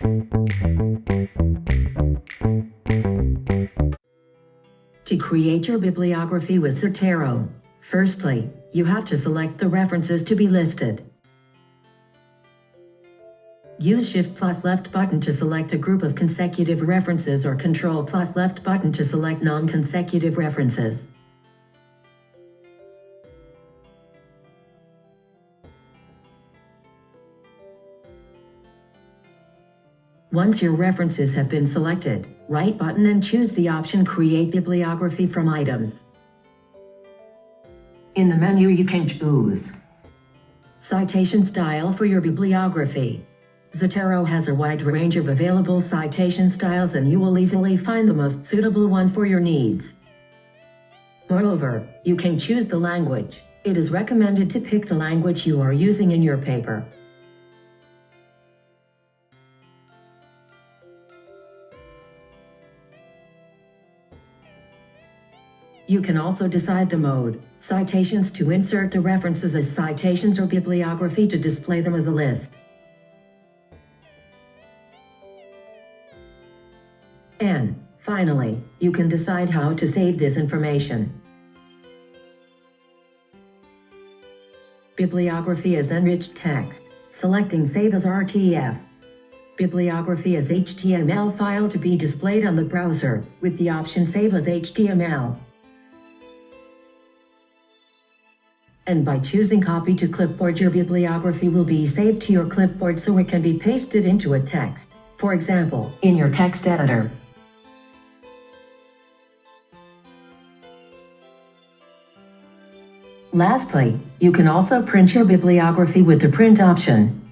To create your bibliography with Zotero, firstly, you have to select the references to be listed. Use Shift plus left button to select a group of consecutive references or Control plus left button to select non-consecutive references. Once your references have been selected, right button and choose the option Create Bibliography from Items. In the menu you can choose Citation Style for your bibliography. Zotero has a wide range of available citation styles and you will easily find the most suitable one for your needs. Moreover, you can choose the language. It is recommended to pick the language you are using in your paper. You can also decide the mode, citations to insert the references as citations or bibliography to display them as a list. And, finally, you can decide how to save this information. Bibliography as enriched text, selecting Save as RTF. Bibliography as HTML file to be displayed on the browser, with the option Save as HTML. And by choosing Copy to Clipboard your bibliography will be saved to your clipboard so it can be pasted into a text, for example, in your text editor. Lastly, you can also print your bibliography with the print option.